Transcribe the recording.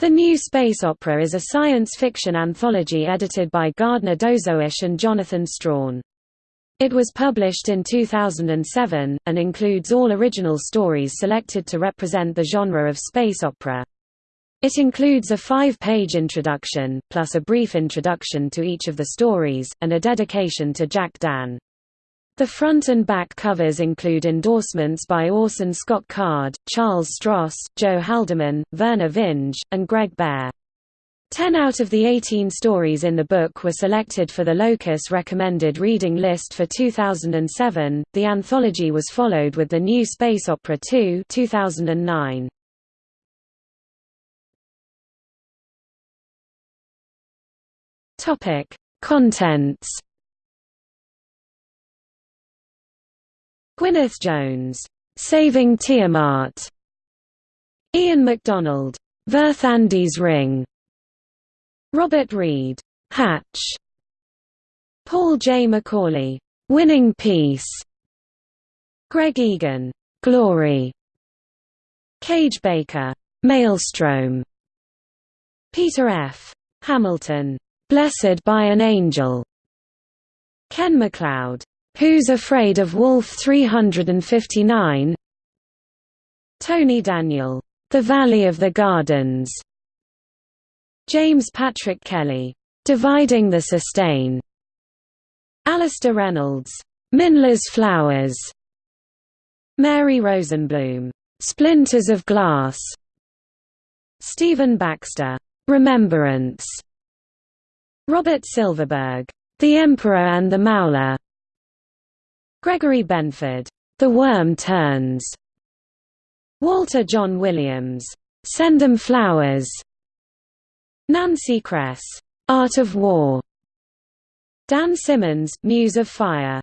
The New Space Opera is a science fiction anthology edited by Gardner Dozois and Jonathan Strahan. It was published in 2007, and includes all original stories selected to represent the genre of space opera. It includes a five-page introduction, plus a brief introduction to each of the stories, and a dedication to Jack Dann. The front and back covers include endorsements by Orson Scott Card, Charles Stross, Joe Haldeman, Vernor Vinge, and Greg Bear. Ten out of the 18 stories in the book were selected for the Locus recommended reading list for 2007. The anthology was followed with the new space opera 2 2009. Topic: Contents Gwyneth Jones, Saving Tiamaat. Ian McDonald, Verthandi's Ring. Robert Reed, Hatch. Paul J. McAuley, Winning Peace. Greg Egan, Glory. Kage Baker, Maelstrom. Peter F. Hamilton, Blessed by an Angel. Ken MacLeod, Who's Afraid of Wolf 359? Tony Daniel, The Valley of the Gardens. James Patrick Kelly, Dividing the Sustain. Alastair Reynolds, Minla's Flowers. Mary Rosenblum, Splinters of Glass. Stephen Baxter, Remembrance. Robert Silverberg, The Emperor and the Maula. Gregory Benford, The Worm Turns. Walter Jon Williams, Send 'em Flowers. Nancy Kress, Art of War. Dan Simmons, Muse of Fire.